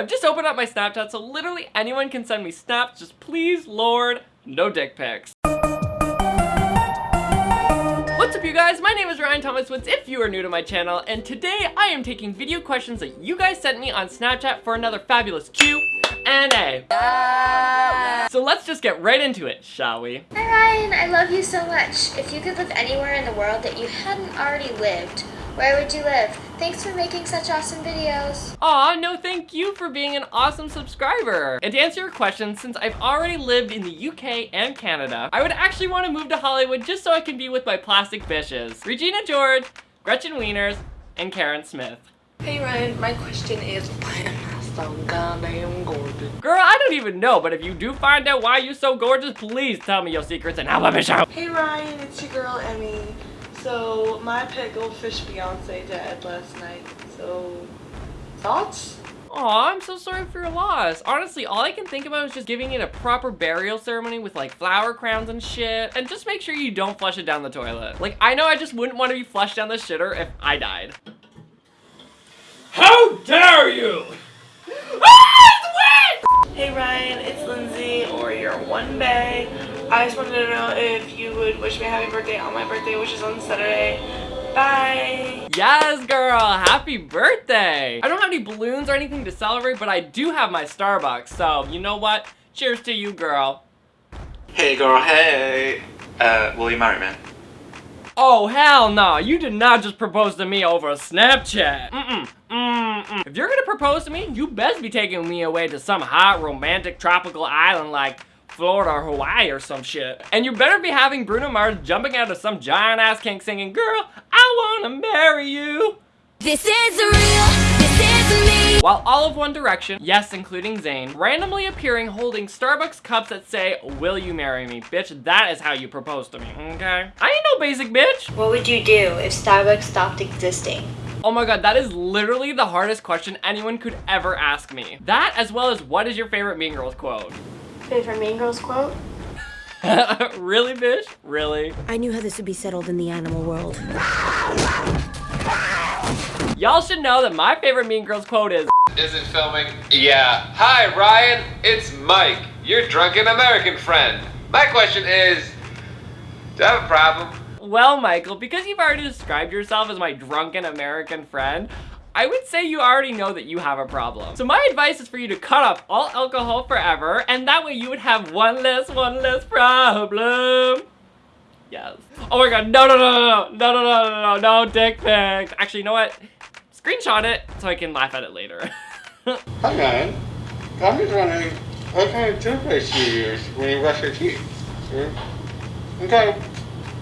I've just opened up my Snapchat so literally anyone can send me snaps, just please, Lord, no dick pics. What's up you guys? My name is Ryan Thomas Woods if you are new to my channel and today I am taking video questions that you guys sent me on Snapchat for another fabulous Q and A. So let's just get right into it, shall we? Hi Ryan, I love you so much. If you could live anywhere in the world that you hadn't already lived, where would you live? Thanks for making such awesome videos. Aw, no thank you for being an awesome subscriber. And to answer your question, since I've already lived in the UK and Canada, I would actually want to move to Hollywood just so I can be with my plastic bitches. Regina George, Gretchen Wieners, and Karen Smith. Hey Ryan, my question is why am I so goddamn gorgeous? Girl, I don't even know, but if you do find out why you're so gorgeous, please tell me your secrets and I'll let me show. Hey Ryan, it's your girl Emmy. So my pet goldfish Beyonce died last night. So thoughts? Aw, I'm so sorry for your loss. Honestly, all I can think about is just giving it a proper burial ceremony with like flower crowns and shit. And just make sure you don't flush it down the toilet. Like, I know I just wouldn't want to be flushed down the shitter if I died. How dare you! Hey Ryan, it's Lindsay or your one bay. I just wanted to know if you would wish me a happy birthday on my birthday, which is on Saturday. Bye! Yes, girl! Happy birthday! I don't have any balloons or anything to celebrate, but I do have my Starbucks, so you know what? Cheers to you, girl. Hey girl, hey! Uh, will you marry me? Oh, hell no! You did not just propose to me over Snapchat! Mm-mm, mm-mm. If you're gonna propose to me, you best be taking me away to some hot, romantic, tropical island like Florida or Hawaii or some shit. And you better be having Bruno Mars jumping out of some giant-ass kink singing, Girl, I wanna marry you! This is real, this is me. While all of One Direction, yes, including Zayn, randomly appearing holding Starbucks cups that say, Will you marry me? Bitch, that is how you propose to me, okay? I ain't no basic bitch! What would you do if Starbucks stopped existing? Oh my god, that is literally the hardest question anyone could ever ask me. That, as well as what is your favorite Mean Girls quote? Favorite Mean Girls quote? really, bitch? Really? I knew how this would be settled in the animal world. Y'all should know that my favorite Mean Girls quote is Isn't filming? Yeah. Hi, Ryan. It's Mike, your drunken American friend. My question is, do I have a problem? Well, Michael, because you've already described yourself as my drunken American friend, I would say you already know that you have a problem. So my advice is for you to cut off all alcohol forever, and that way you would have one less, one less problem. Yes. Oh my god, no, no, no, no, no, no, no, no, no, no, dick pics. Actually, you know what? Screenshot it so I can laugh at it later. Hi, man. I'm just wondering what kind of toothpaste you use when you brush your teeth. Hmm? Okay,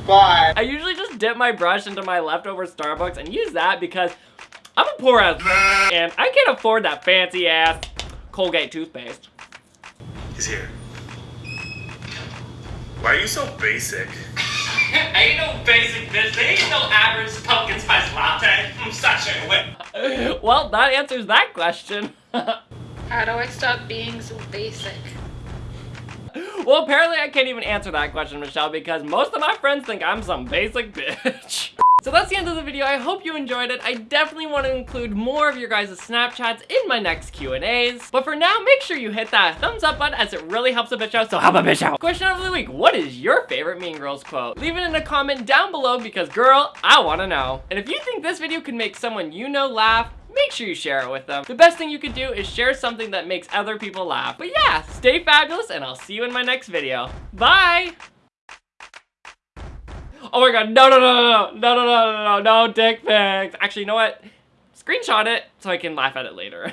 bye. I usually just dip my brush into my leftover Starbucks and use that because I'm a poor ass and I can't afford that fancy ass Colgate toothpaste. He's here. Why are you so basic? ain't no basic bitch. They ain't no average pumpkin spice latte. I'm such a whip. well, that answers that question. How do I stop being so basic? well, apparently I can't even answer that question, Michelle, because most of my friends think I'm some basic bitch. So that's the end of the video. I hope you enjoyed it. I definitely want to include more of your guys' Snapchats in my next Q&As. But for now, make sure you hit that thumbs up button as it really helps a bitch out, so help a bitch out. Question of the week, what is your favorite Mean Girls quote? Leave it in a comment down below because girl, I want to know. And if you think this video could make someone you know laugh, make sure you share it with them. The best thing you could do is share something that makes other people laugh. But yeah, stay fabulous and I'll see you in my next video. Bye! Oh my god, no, no, no, no, no, no, no, no, no, no, dick pics. Actually, you know what? Screenshot it so I can laugh at it later.